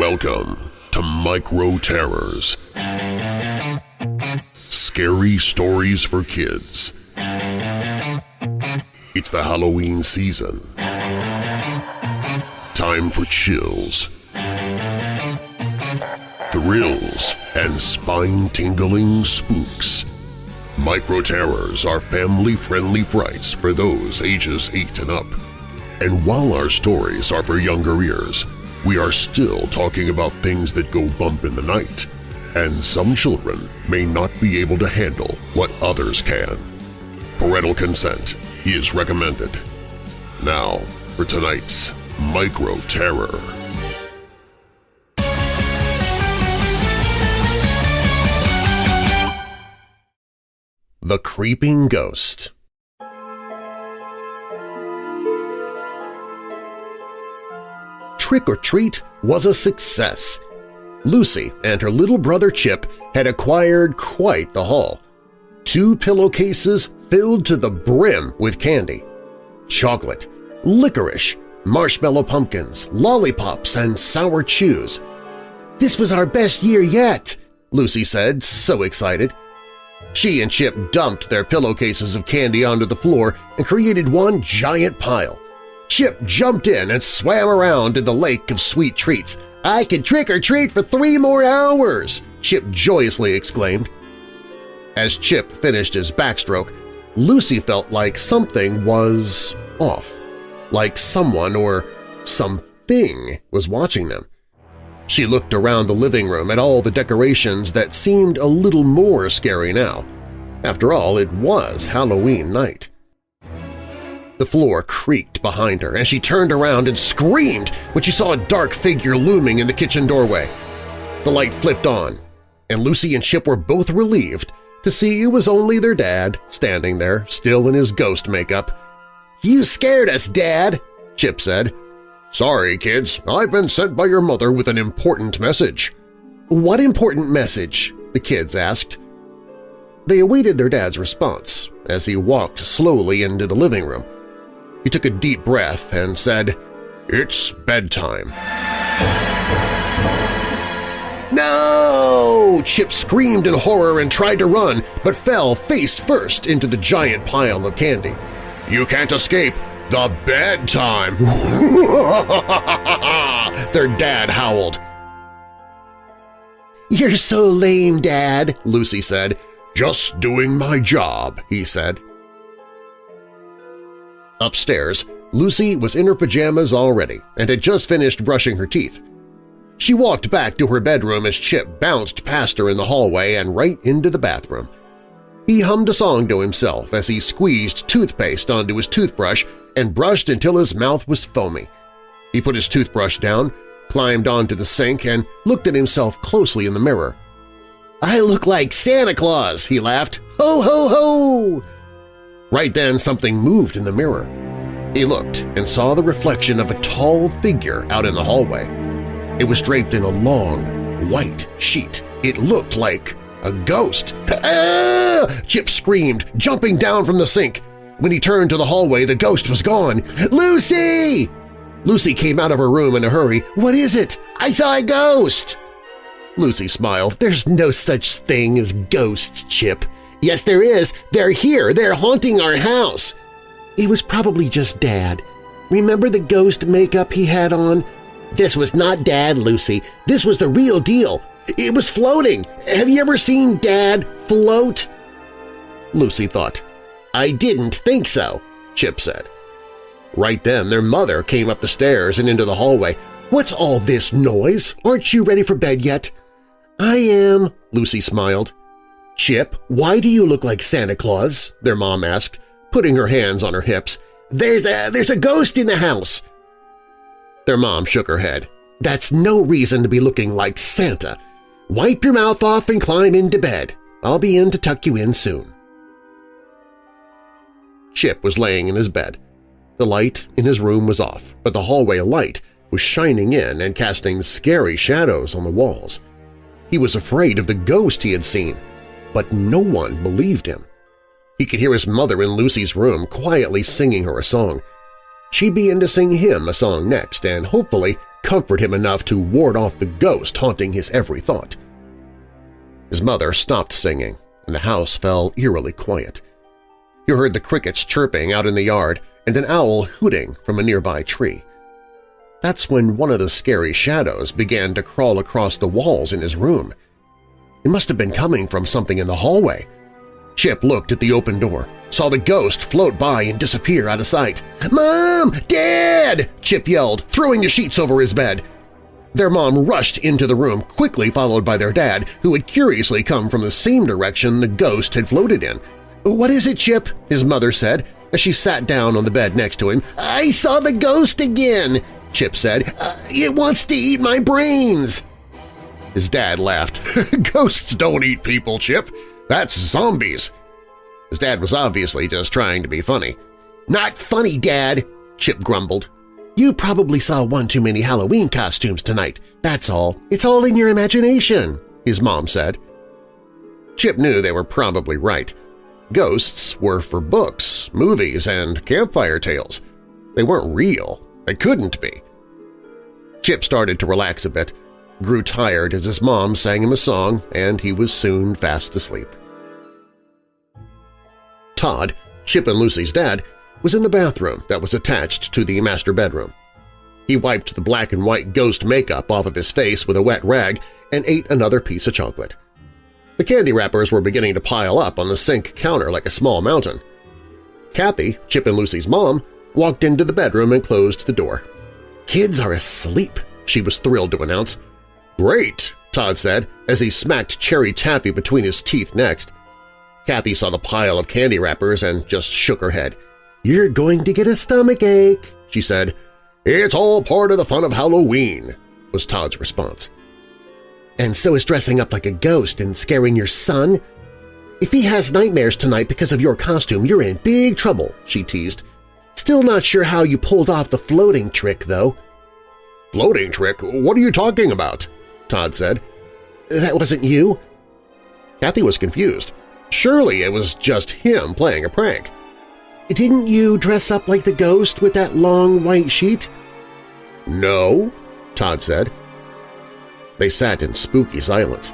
Welcome to Micro Terrors. Scary stories for kids. It's the Halloween season. Time for chills, thrills, and spine-tingling spooks. Micro Terrors are family-friendly frights for those ages 8 and up. And while our stories are for younger ears, we are still talking about things that go bump in the night, and some children may not be able to handle what others can. Parental consent is recommended. Now for tonight's Micro Terror. The Creeping Ghost Trick or Treat was a success. Lucy and her little brother Chip had acquired quite the haul. Two pillowcases filled to the brim with candy. Chocolate, licorice, marshmallow pumpkins, lollipops, and sour chews. This was our best year yet, Lucy said, so excited. She and Chip dumped their pillowcases of candy onto the floor and created one giant pile. Chip jumped in and swam around in the lake of sweet treats. I can trick-or-treat for three more hours! Chip joyously exclaimed. As Chip finished his backstroke, Lucy felt like something was off, like someone or something was watching them. She looked around the living room at all the decorations that seemed a little more scary now. After all, it was Halloween night. The floor creaked behind her, and she turned around and screamed when she saw a dark figure looming in the kitchen doorway. The light flipped on, and Lucy and Chip were both relieved to see it was only their dad standing there, still in his ghost makeup. "'You scared us, Dad!' Chip said. "'Sorry, kids. I've been sent by your mother with an important message.' "'What important message?' the kids asked. They awaited their dad's response as he walked slowly into the living room. He took a deep breath and said, It's bedtime. No! Chip screamed in horror and tried to run, but fell face first into the giant pile of candy. You can't escape! The bedtime! Their dad howled. You're so lame, Dad, Lucy said. Just doing my job, he said. Upstairs, Lucy was in her pajamas already and had just finished brushing her teeth. She walked back to her bedroom as Chip bounced past her in the hallway and right into the bathroom. He hummed a song to himself as he squeezed toothpaste onto his toothbrush and brushed until his mouth was foamy. He put his toothbrush down, climbed onto the sink, and looked at himself closely in the mirror. "'I look like Santa Claus!' he laughed. "'Ho, ho, ho!' Right then something moved in the mirror. He looked and saw the reflection of a tall figure out in the hallway. It was draped in a long, white sheet. It looked like a ghost. Ah! Chip screamed, jumping down from the sink. When he turned to the hallway, the ghost was gone. Lucy! Lucy came out of her room in a hurry. What is it? I saw a ghost! Lucy smiled. There's no such thing as ghosts, Chip. Yes, there is. They're here. They're haunting our house. It was probably just Dad. Remember the ghost makeup he had on? This was not Dad, Lucy. This was the real deal. It was floating. Have you ever seen Dad float? Lucy thought. I didn't think so, Chip said. Right then their mother came up the stairs and into the hallway. What's all this noise? Aren't you ready for bed yet? I am, Lucy smiled. Chip, why do you look like Santa Claus? their mom asked, putting her hands on her hips. There's a, there's a ghost in the house. Their mom shook her head. That's no reason to be looking like Santa. Wipe your mouth off and climb into bed. I'll be in to tuck you in soon. Chip was laying in his bed. The light in his room was off, but the hallway light was shining in and casting scary shadows on the walls. He was afraid of the ghost he had seen, but no one believed him. He could hear his mother in Lucy's room quietly singing her a song. She'd be in to sing him a song next, and hopefully comfort him enough to ward off the ghost haunting his every thought. His mother stopped singing, and the house fell eerily quiet. You heard the crickets chirping out in the yard and an owl hooting from a nearby tree. That's when one of the scary shadows began to crawl across the walls in his room. It must have been coming from something in the hallway. Chip looked at the open door, saw the ghost float by and disappear out of sight. "'Mom! Dad!' Chip yelled, throwing the sheets over his bed. Their mom rushed into the room, quickly followed by their dad, who had curiously come from the same direction the ghost had floated in. "'What is it, Chip?' his mother said, as she sat down on the bed next to him. "'I saw the ghost again!' Chip said. Uh, it wants to eat my brains! His dad laughed. Ghosts don't eat people, Chip. That's zombies. His dad was obviously just trying to be funny. Not funny, Dad, Chip grumbled. You probably saw one too many Halloween costumes tonight. That's all. It's all in your imagination, his mom said. Chip knew they were probably right. Ghosts were for books, movies, and campfire tales. They weren't real. They couldn't be. Chip started to relax a bit, grew tired as his mom sang him a song, and he was soon fast asleep. Todd, Chip and Lucy's dad, was in the bathroom that was attached to the master bedroom. He wiped the black and white ghost makeup off of his face with a wet rag and ate another piece of chocolate. The candy wrappers were beginning to pile up on the sink counter like a small mountain. Kathy, Chip and Lucy's mom, walked into the bedroom and closed the door. "'Kids are asleep,' she was thrilled to announce. "'Great!' Todd said as he smacked cherry taffy between his teeth next. Kathy saw the pile of candy wrappers and just shook her head. "'You're going to get a stomach ache,' she said. "'It's all part of the fun of Halloween,' was Todd's response. "'And so is dressing up like a ghost and scaring your son. If he has nightmares tonight because of your costume, you're in big trouble,' she teased. Still not sure how you pulled off the floating trick, though. Floating trick? What are you talking about? Todd said. That wasn't you? Kathy was confused. Surely it was just him playing a prank. Didn't you dress up like the ghost with that long white sheet? No, Todd said. They sat in spooky silence.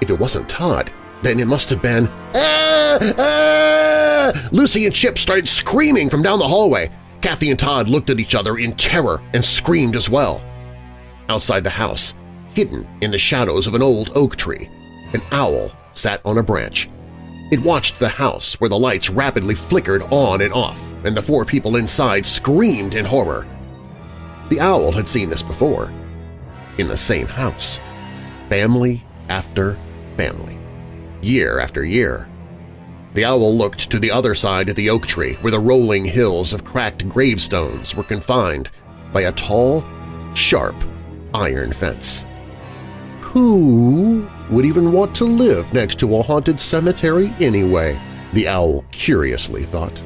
If it wasn't Todd, then it must have been… Ah! Ah! Lucy and Chip started screaming from down the hallway. Kathy and Todd looked at each other in terror and screamed as well. Outside the house, hidden in the shadows of an old oak tree, an owl sat on a branch. It watched the house where the lights rapidly flickered on and off, and the four people inside screamed in horror. The owl had seen this before. In the same house. Family after family year after year. The owl looked to the other side of the oak tree where the rolling hills of cracked gravestones were confined by a tall, sharp iron fence. Who would even want to live next to a haunted cemetery anyway? The owl curiously thought.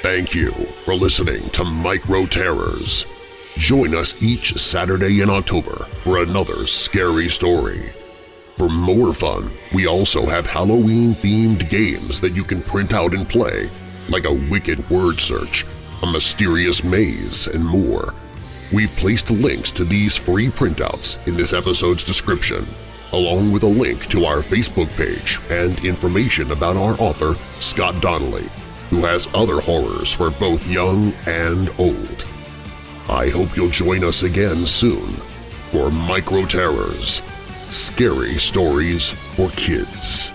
Thank you for listening to Micro Terrors. Join us each Saturday in October for another scary story. For more fun, we also have Halloween-themed games that you can print out and play, like a wicked word search, a mysterious maze, and more. We've placed links to these free printouts in this episode's description, along with a link to our Facebook page and information about our author, Scott Donnelly, who has other horrors for both young and old. I hope you'll join us again soon for Micro Terrors – Scary Stories for Kids.